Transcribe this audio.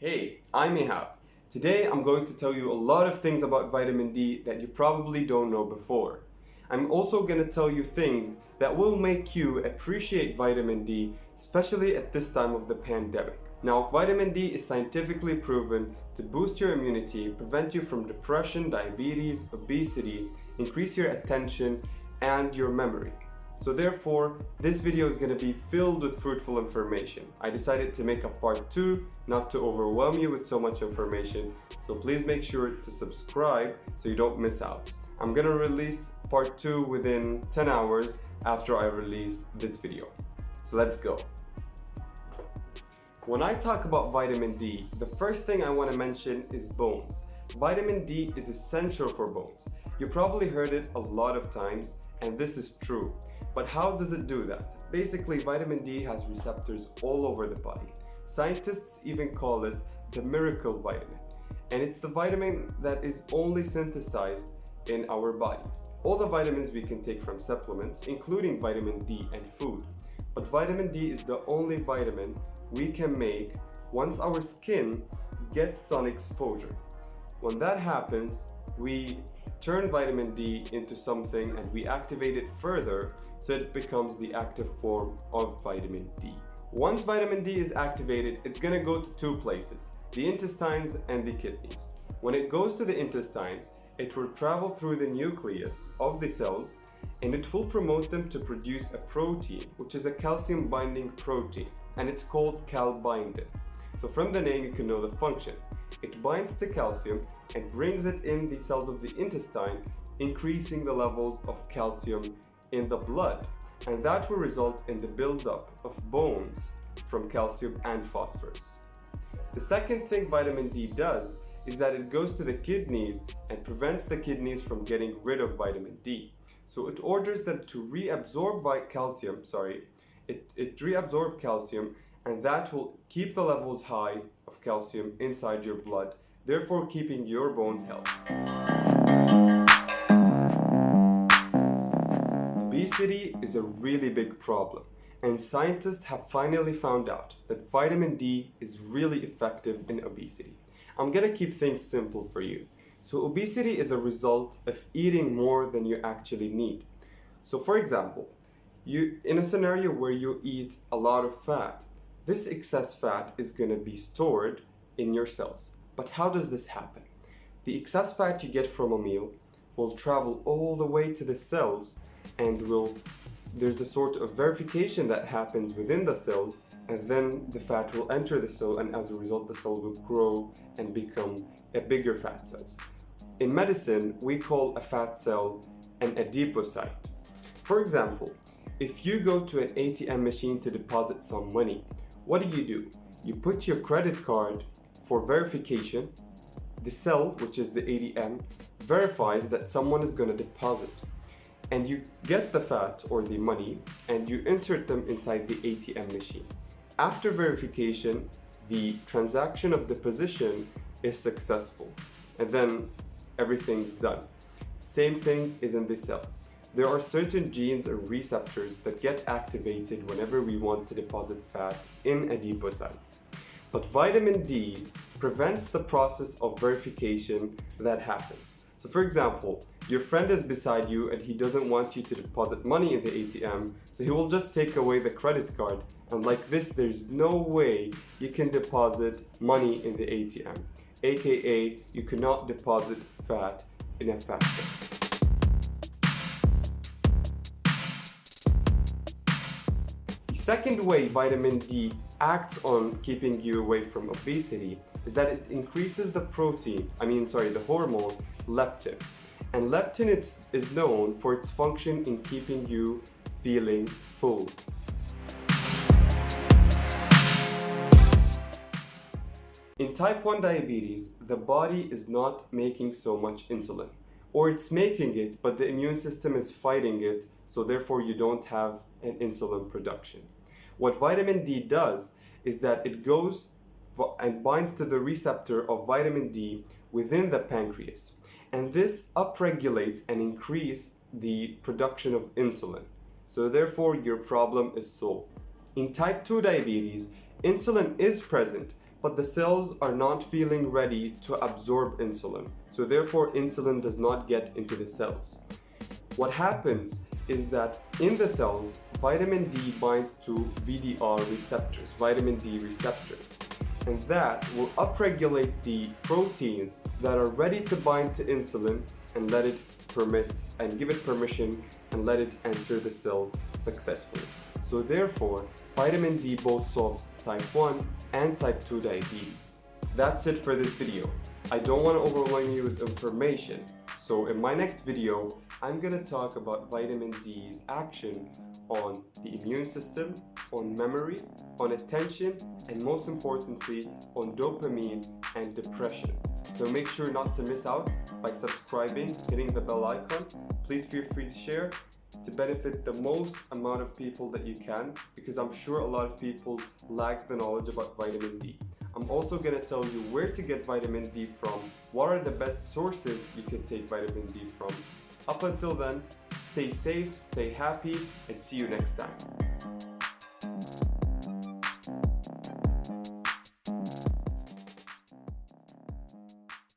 Hey, I'm Ihab. Today I'm going to tell you a lot of things about vitamin D that you probably don't know before. I'm also going to tell you things that will make you appreciate vitamin D, especially at this time of the pandemic. Now, vitamin D is scientifically proven to boost your immunity, prevent you from depression, diabetes, obesity, increase your attention, and your memory. So therefore, this video is going to be filled with fruitful information. I decided to make a part 2, not to overwhelm you with so much information, so please make sure to subscribe so you don't miss out. I'm going to release part 2 within 10 hours after I release this video. So let's go. When I talk about vitamin D, the first thing I want to mention is bones. Vitamin D is essential for bones. You probably heard it a lot of times, and this is true. But how does it do that? Basically, vitamin D has receptors all over the body. Scientists even call it the miracle vitamin. And it's the vitamin that is only synthesized in our body. All the vitamins we can take from supplements, including vitamin D and food. But vitamin D is the only vitamin we can make once our skin gets sun exposure. When that happens, we turn vitamin D into something and we activate it further so it becomes the active form of vitamin D. Once vitamin D is activated, it's gonna go to two places, the intestines and the kidneys. When it goes to the intestines, it will travel through the nucleus of the cells and it will promote them to produce a protein, which is a calcium binding protein, and it's called calbindin. So from the name you can know the function. It binds to calcium and brings it in the cells of the intestine, increasing the levels of calcium in the blood. And that will result in the buildup of bones from calcium and phosphorus. The second thing vitamin D does is that it goes to the kidneys and prevents the kidneys from getting rid of vitamin D. So it orders them to reabsorb calcium, sorry, it, it reabsorb calcium and that will keep the levels high of calcium inside your blood, therefore keeping your bones healthy. Obesity is a really big problem and scientists have finally found out that vitamin D is really effective in obesity. I'm gonna keep things simple for you. So obesity is a result of eating more than you actually need. So for example, you in a scenario where you eat a lot of fat, this excess fat is going to be stored in your cells. But how does this happen? The excess fat you get from a meal will travel all the way to the cells and will there's a sort of verification that happens within the cells and then the fat will enter the cell and as a result the cell will grow and become a bigger fat cell. In medicine, we call a fat cell an adipocyte. For example, if you go to an ATM machine to deposit some money, what do you do? You put your credit card for verification. The cell, which is the ATM, verifies that someone is going to deposit. And you get the fat or the money and you insert them inside the ATM machine. After verification, the transaction of deposition is successful. And then everything's done. Same thing is in the cell. There are certain genes and receptors that get activated whenever we want to deposit fat in adipocytes. But vitamin D prevents the process of verification that happens. So for example, your friend is beside you and he doesn't want you to deposit money in the ATM, so he will just take away the credit card. And like this, there's no way you can deposit money in the ATM. AKA, you cannot deposit fat in a fat cell. Second way vitamin D acts on keeping you away from obesity is that it increases the protein, I mean sorry, the hormone leptin. And leptin is, is known for its function in keeping you feeling full. In type 1 diabetes, the body is not making so much insulin. Or it's making it, but the immune system is fighting it, so therefore you don't have an insulin production. What vitamin D does is that it goes and binds to the receptor of vitamin D within the pancreas. And this upregulates and increases the production of insulin. So therefore your problem is solved. In type 2 diabetes, insulin is present, but the cells are not feeling ready to absorb insulin. So therefore insulin does not get into the cells. What happens is that in the cells, vitamin D binds to VDR receptors, vitamin D receptors. And that will upregulate the proteins that are ready to bind to insulin and let it permit and give it permission and let it enter the cell successfully. So therefore, vitamin D both solves type 1 and type 2 diabetes. That's it for this video. I don't want to overwhelm you with information, so in my next video, I'm going to talk about vitamin D's action on the immune system, on memory, on attention, and most importantly, on dopamine and depression. So make sure not to miss out by subscribing, hitting the bell icon. Please feel free to share to benefit the most amount of people that you can because I'm sure a lot of people lack the knowledge about vitamin D. I'm also going to tell you where to get vitamin D from, what are the best sources you can take vitamin D from. Up until then, stay safe, stay happy, and see you next time.